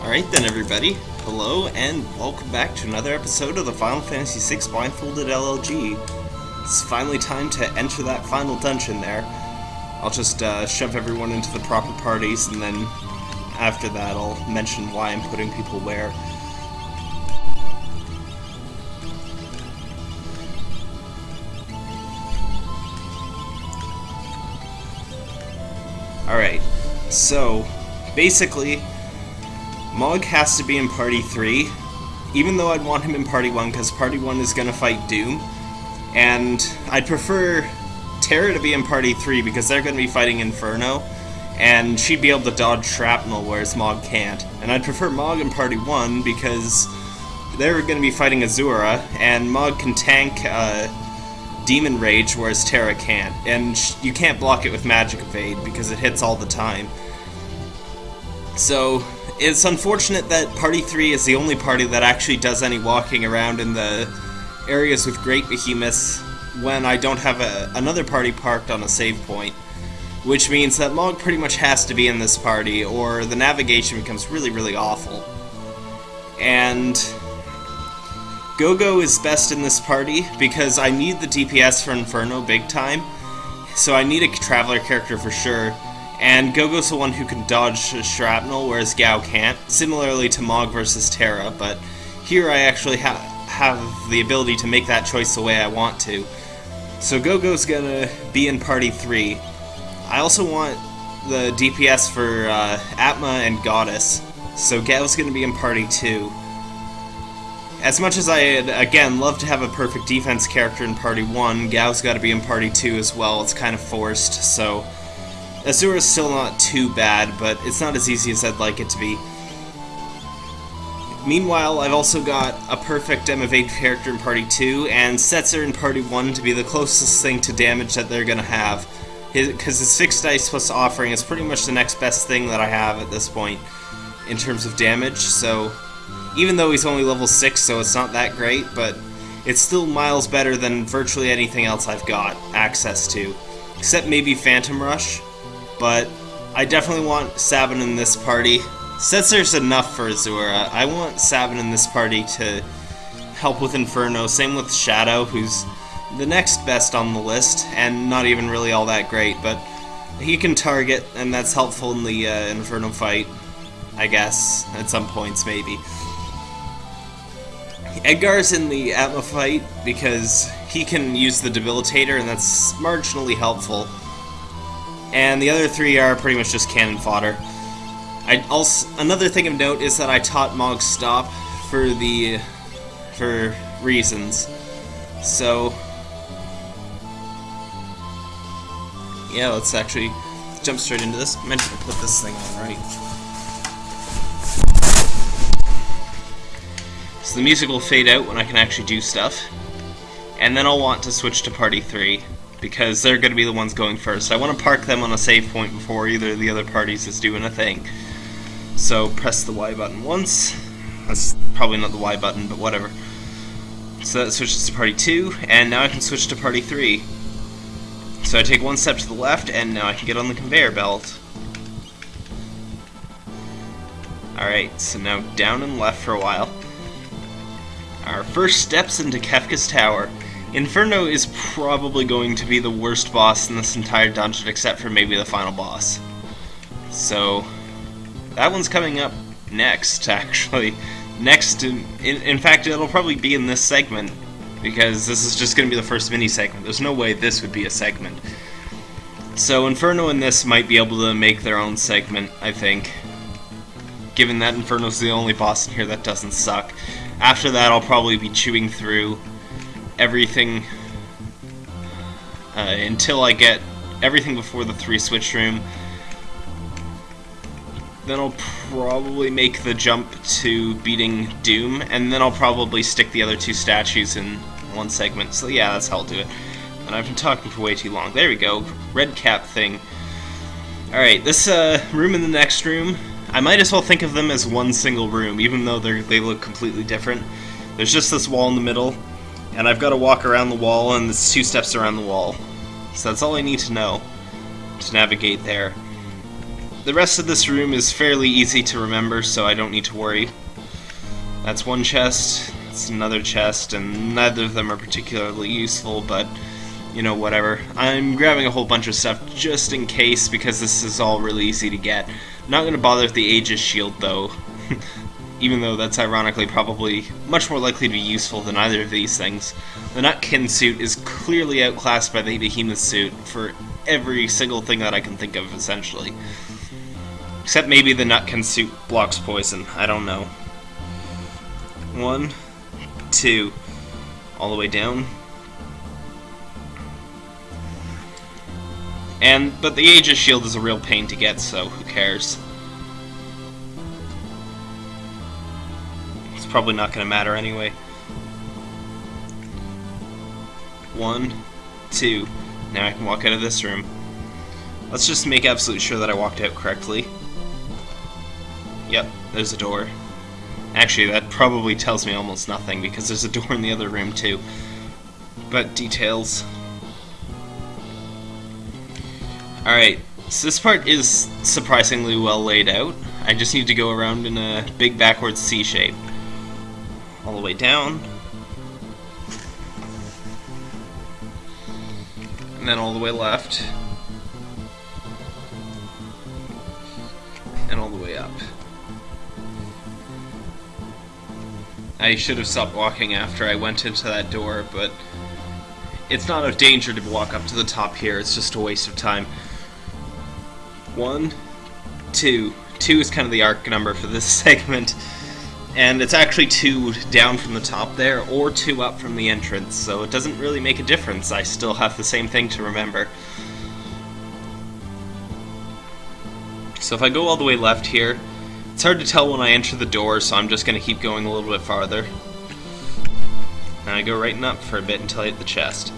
Alright then, everybody. Hello, and welcome back to another episode of the Final Fantasy VI Blindfolded LLG. It's finally time to enter that final dungeon there. I'll just uh, shove everyone into the proper parties, and then after that I'll mention why I'm putting people where. Alright, so basically, Mog has to be in Party 3, even though I'd want him in Party 1 because Party 1 is going to fight Doom. And I'd prefer Terra to be in Party 3 because they're going to be fighting Inferno, and she'd be able to dodge shrapnel, whereas Mog can't. And I'd prefer Mog in Party 1 because they're going to be fighting Azura, and Mog can tank uh, Demon Rage, whereas Terra can't. And you can't block it with Magic Evade because it hits all the time. So, it's unfortunate that Party 3 is the only party that actually does any walking around in the areas with Great Behemoths when I don't have a, another party parked on a save point. Which means that Mog pretty much has to be in this party, or the navigation becomes really, really awful. And Gogo is best in this party because I need the DPS for Inferno big time, so I need a Traveler character for sure. And Gogo's the one who can dodge shrapnel, whereas Gau can't, similarly to Mog versus Terra, but here I actually ha have the ability to make that choice the way I want to. So Gogo's gonna be in Party 3. I also want the DPS for uh, Atma and Goddess, so Gau's gonna be in Party 2. As much as I, again, love to have a perfect defense character in Party 1, Gau's gotta be in Party 2 as well, it's kind of forced, so... Azura's still not too bad, but it's not as easy as I'd like it to be. Meanwhile, I've also got a perfect m8 character in Party 2, and Setzer in Party 1 to be the closest thing to damage that they're gonna have. Because his, his fixed dice plus offering is pretty much the next best thing that I have at this point in terms of damage, so even though he's only level 6, so it's not that great, but it's still miles better than virtually anything else I've got access to. Except maybe Phantom Rush, but I definitely want Sabin in this party. Since there's enough for Azura. I want Sabin in this party to help with Inferno. Same with Shadow, who's the next best on the list, and not even really all that great, but he can target, and that's helpful in the uh, Inferno fight, I guess, at some points, maybe. Edgar's in the Atma fight because he can use the Debilitator, and that's marginally helpful and the other three are pretty much just cannon fodder. I also another thing of note is that I taught Mog stop for the for reasons. So yeah, let's actually jump straight into this. I meant to put this thing on right. So the music will fade out when I can actually do stuff. And then I'll want to switch to party 3 because they're going to be the ones going first. I want to park them on a save point before either of the other parties is doing a thing. So press the Y button once. That's probably not the Y button, but whatever. So that switches to party 2, and now I can switch to party 3. So I take one step to the left, and now I can get on the conveyor belt. Alright, so now down and left for a while. Our first steps into Kefka's Tower. Inferno is probably going to be the worst boss in this entire dungeon except for maybe the final boss. So, that one's coming up next, actually. Next, in, in, in fact, it'll probably be in this segment, because this is just going to be the first mini-segment. There's no way this would be a segment. So Inferno and this might be able to make their own segment, I think. Given that Inferno's the only boss in here that doesn't suck. After that, I'll probably be chewing through everything uh, until I get everything before the three switch room. Then I'll probably make the jump to beating Doom, and then I'll probably stick the other two statues in one segment. So yeah, that's how I'll do it. And I've been talking for way too long. There we go. Red cap thing. Alright, this uh, room in the next room, I might as well think of them as one single room, even though they they look completely different. There's just this wall in the middle, and I've got to walk around the wall, and it's two steps around the wall. So that's all I need to know to navigate there. the rest of this room is fairly easy to remember, so I don't need to worry. That's one chest, that's another chest, and neither of them are particularly useful, but you know, whatever. I'm grabbing a whole bunch of stuff just in case because this is all really easy to get. I'm not going to bother with the Aegis shield though, even though that's ironically probably much more likely to be useful than either of these things. The Nutkin suit is clearly outclassed by the Behemoth suit for every single thing that I can think of, essentially. Except maybe the Nutkin suit blocks poison, I don't know. One, two, all the way down, And but the Aegis shield is a real pain to get, so who cares? Probably not going to matter anyway. One, two. Now I can walk out of this room. Let's just make absolutely sure that I walked out correctly. Yep, there's a door. Actually, that probably tells me almost nothing, because there's a door in the other room too. But details. Alright, so this part is surprisingly well laid out. I just need to go around in a big backwards C shape. All the way down. And then all the way left. And all the way up. I should have stopped walking after I went into that door, but it's not a danger to walk up to the top here, it's just a waste of time. One, two. Two is kind of the arc number for this segment. And it's actually two down from the top there, or two up from the entrance, so it doesn't really make a difference. I still have the same thing to remember. So if I go all the way left here, it's hard to tell when I enter the door, so I'm just going to keep going a little bit farther. And I go right and up for a bit until I hit the chest.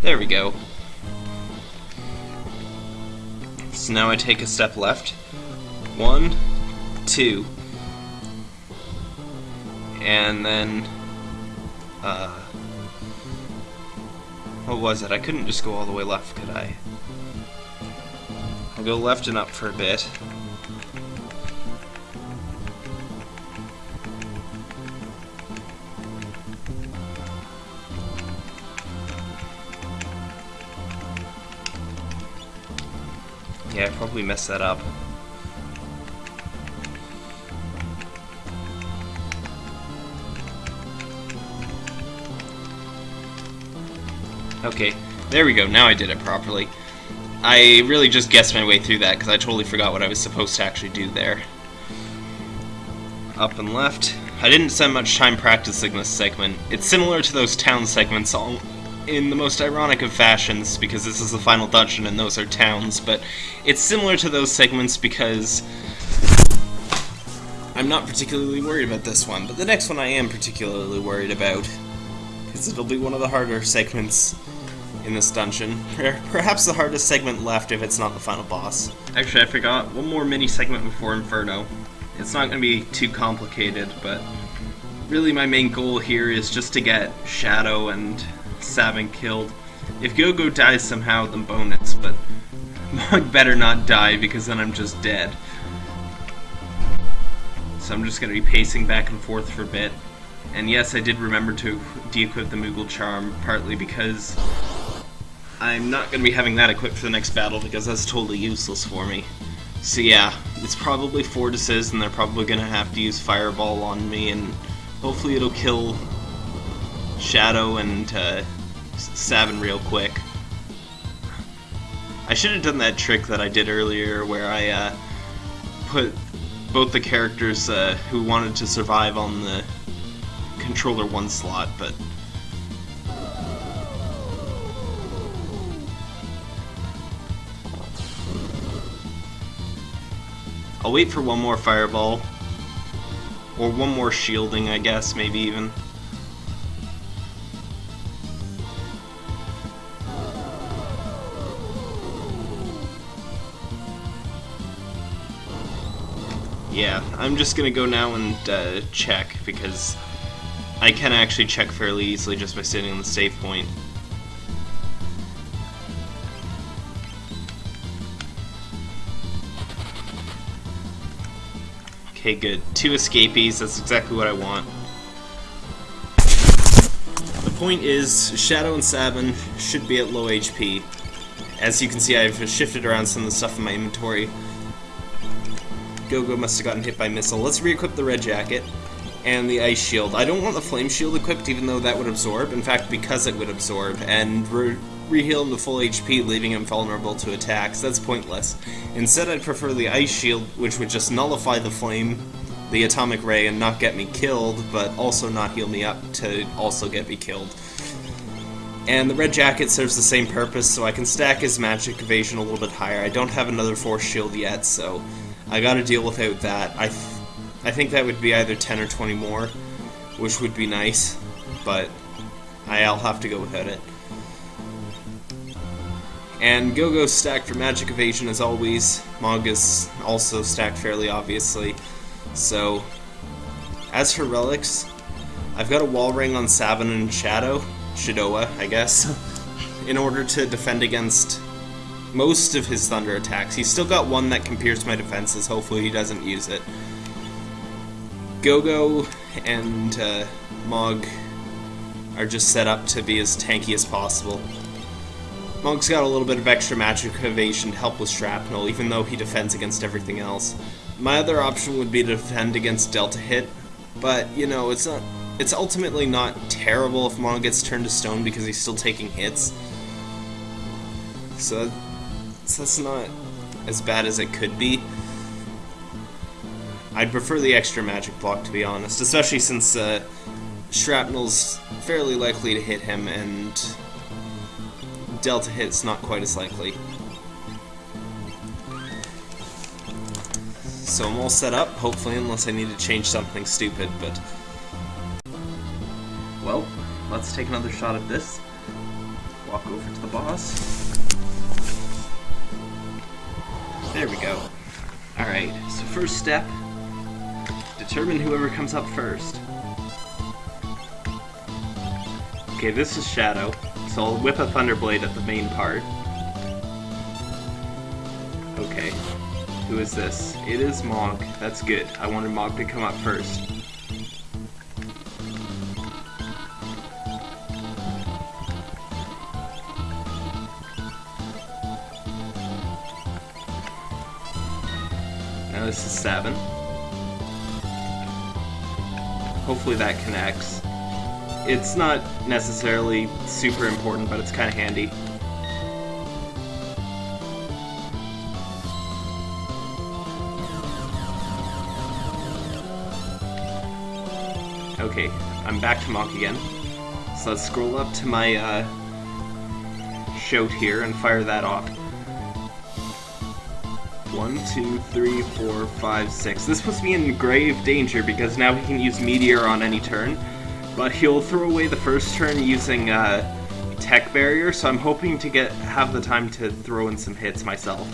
There we go. So now I take a step left. One, two. And then, uh, what was it? I couldn't just go all the way left, could I? I'll go left and up for a bit. Yeah, I probably messed that up. Okay, there we go, now I did it properly. I really just guessed my way through that because I totally forgot what I was supposed to actually do there. Up and left. I didn't spend much time practicing this segment. It's similar to those town segments, in the most ironic of fashions, because this is the final dungeon and those are towns, but it's similar to those segments because I'm not particularly worried about this one, but the next one I am particularly worried about, because it'll be one of the harder segments in this dungeon. Perhaps the hardest segment left if it's not the final boss. Actually, I forgot one more mini segment before Inferno. It's not going to be too complicated, but really my main goal here is just to get Shadow and Sabin killed. If Gogo dies somehow, then bonus, but Mog better not die because then I'm just dead. So I'm just going to be pacing back and forth for a bit. And yes, I did remember to de-equip the Moogle Charm, partly because I'm not going to be having that equipped for the next battle because that's totally useless for me. So yeah, it's probably Fortis's and they're probably going to have to use Fireball on me and hopefully it'll kill Shadow and uh, Sabin real quick. I should have done that trick that I did earlier where I uh, put both the characters uh, who wanted to survive on the controller one slot, but I'll wait for one more fireball or one more shielding I guess maybe even yeah, I'm just gonna go now and uh, check, because I can actually check fairly easily just by sitting on the save point. Okay, good. Two escapees, that's exactly what I want. The point is, Shadow and Sabin should be at low HP. As you can see, I've shifted around some of the stuff in my inventory. Go-Go must have gotten hit by missile. Let's re-equip the red jacket and the ice shield. I don't want the flame shield equipped even though that would absorb. In fact, because it would absorb and re reheal him to full HP, leaving him vulnerable to attacks. That's pointless. Instead, I'd prefer the ice shield, which would just nullify the flame, the atomic ray, and not get me killed, but also not heal me up to also get me killed. And the red jacket serves the same purpose, so I can stack his magic evasion a little bit higher. I don't have another force shield yet, so I gotta deal without that. I, th I think that would be either 10 or 20 more, which would be nice, but I'll have to go without it. And Go-Go stacked for magic evasion as always. Mog is also stacked fairly obviously. So, as for relics, I've got a wall ring on Sabin and Shadow, Shadowa, I guess, in order to defend against most of his thunder attacks. He's still got one that can pierce my defenses, hopefully he doesn't use it. Go-Go and uh, Mog are just set up to be as tanky as possible. Mog's got a little bit of extra magic evasion to help with shrapnel, even though he defends against everything else. My other option would be to defend against Delta Hit, but, you know, it's not it's ultimately not terrible if Mog gets turned to stone because he's still taking hits. So, so that's not as bad as it could be. I'd prefer the extra magic block, to be honest, especially since uh, Shrapnel's fairly likely to hit him, and Delta hit's not quite as likely. So I'm all set up, hopefully, unless I need to change something stupid, but... Well, let's take another shot at this. Walk over to the boss. There we go. Alright, so first step, determine whoever comes up first. Okay, this is Shadow, so I'll whip a Thunderblade at the main part. Okay, who is this? It is Mog. That's good. I wanted Mog to come up first. This is 7. Hopefully that connects. It's not necessarily super important, but it's kind of handy. Okay, I'm back to Mog again. So let's scroll up to my uh, shout here and fire that off. One, two, three, four, five, six. This puts me in grave danger because now he can use Meteor on any turn, but he'll throw away the first turn using uh, Tech Barrier, so I'm hoping to get have the time to throw in some hits myself.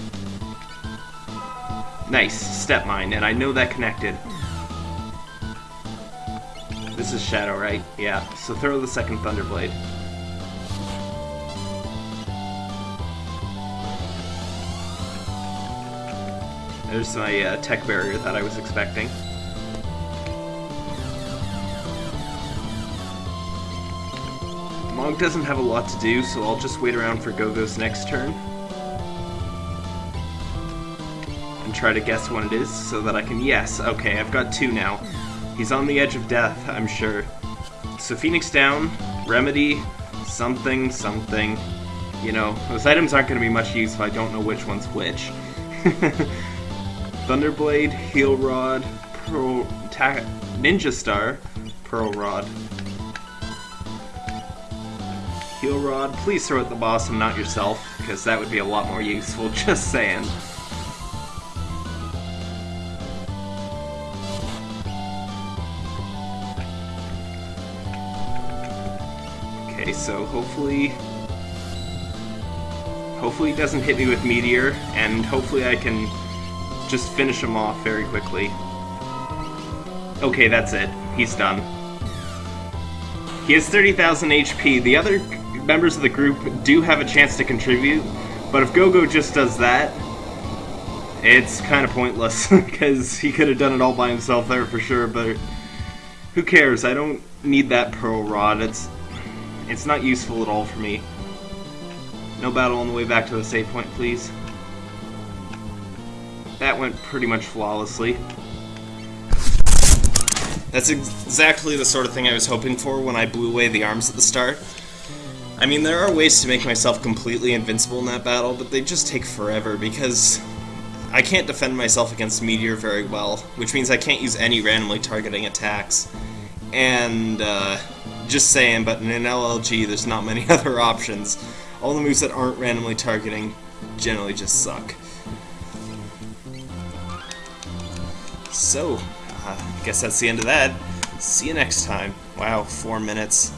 Nice, Step Mine, and I know that connected. This is Shadow, right? Yeah, so throw the second Thunderblade. There's my uh, tech barrier that I was expecting. Mog doesn't have a lot to do, so I'll just wait around for Go-Go's next turn. And try to guess what it is, so that I can... Yes, okay, I've got two now. He's on the edge of death, I'm sure. So Phoenix down, Remedy, something, something. You know, those items aren't going to be much use if I don't know which one's which. Thunderblade, Heal Rod, Pearl, Ninja Star, Pearl Rod. Heal Rod, please throw at the boss and not yourself, because that would be a lot more useful, just saying. Okay, so hopefully... Hopefully he doesn't hit me with Meteor, and hopefully I can just finish him off very quickly. Okay, that's it. He's done. He has 30,000 HP. The other members of the group do have a chance to contribute, but if Go-Go just does that, It's kind of pointless, because he could have done it all by himself there for sure, but who cares? I don't need that Pearl Rod. It's, it's not useful at all for me. No battle on the way back to the save point, please. That went pretty much flawlessly. That's exactly the sort of thing I was hoping for when I blew away the arms at the start. I mean, there are ways to make myself completely invincible in that battle, but they just take forever because I can't defend myself against Meteor very well, which means I can't use any randomly targeting attacks. And, uh, just saying, but in an LLG, there's not many other options. All the moves that aren't randomly targeting generally just suck. So, uh, guess that's the end of that. See you next time. Wow, four minutes.